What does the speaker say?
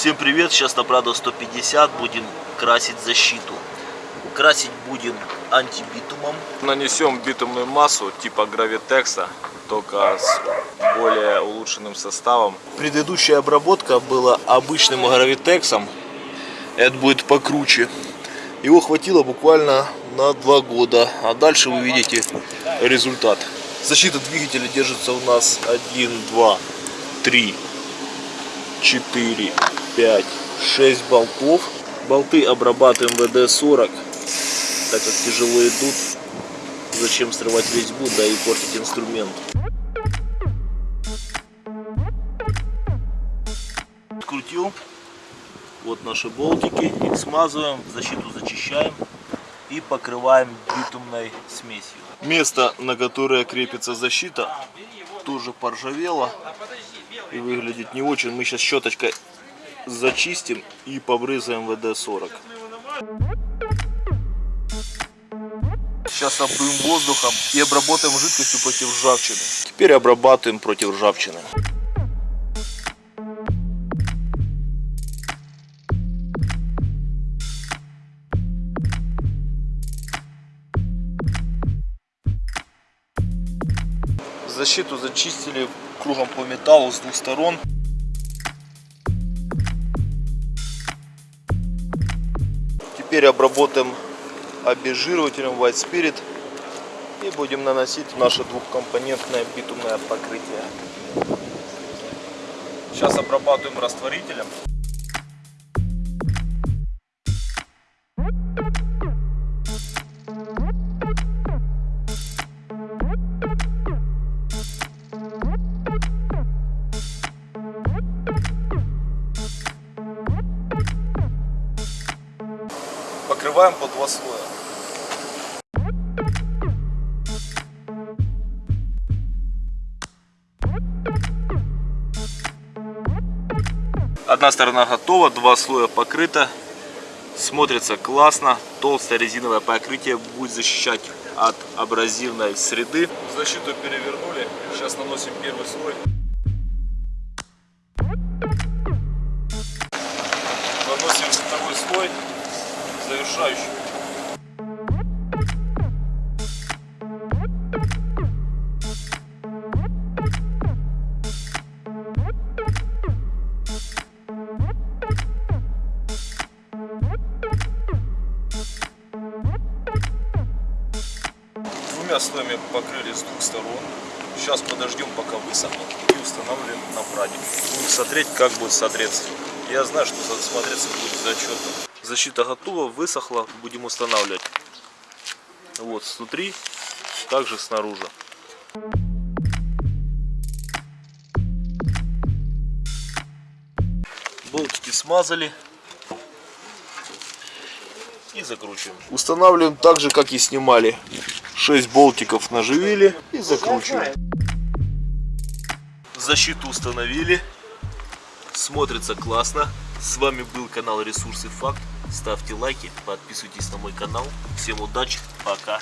Всем привет! Сейчас на Прадо 150 будем красить защиту. Красить будем антибитумом. Нанесем битумную массу типа гравитекса, только с более улучшенным составом. Предыдущая обработка была обычным гравитексом. Это будет покруче. Его хватило буквально на два года. А дальше вы видите результат. Защита двигателя держится у нас 1, 2, 3, 4, 5, 6 болтов. Болты обрабатываем ВД-40, так как тяжело идут. Зачем срывать резьбу, да и портить инструмент. Открутил. Вот наши болтики. Их смазываем, защиту зачищаем и покрываем битумной смесью. Место, на которое крепится защита, тоже поржавело и выглядит не очень. Мы сейчас щеточкой зачистим и побрызгаем ВД-40. Сейчас обдуем воздухом и обработаем жидкостью против ржавчины. Теперь обрабатываем против ржавчины. Защиту зачистили кругом по металлу с двух сторон. Теперь обработаем обезжиривателем White Spirit и будем наносить наше двухкомпонентное битумное покрытие. Сейчас обрабатываем растворителем. Покрываем по два слоя. Одна сторона готова, два слоя покрыто. Смотрится классно. Толстое резиновое покрытие будет защищать от абразивной среды. Защиту перевернули. Сейчас наносим первый слой. Наносим второй слой завершающий. Двумя слоями покрыли с двух сторон. Сейчас подождем, пока высохнет и установим на прадик. Будем смотреть, как будет смотреться. Я знаю, что смотреться будет зачетно. Защита готова, высохла, будем устанавливать. Вот снутри, также снаружи. Болтики смазали и закручиваем. Устанавливаем так же, как и снимали. 6 болтиков наживили и закручиваем. Защиту установили. Смотрится классно. С вами был канал Ресурсы Факт. Ставьте лайки, подписывайтесь на мой канал. Всем удачи, пока.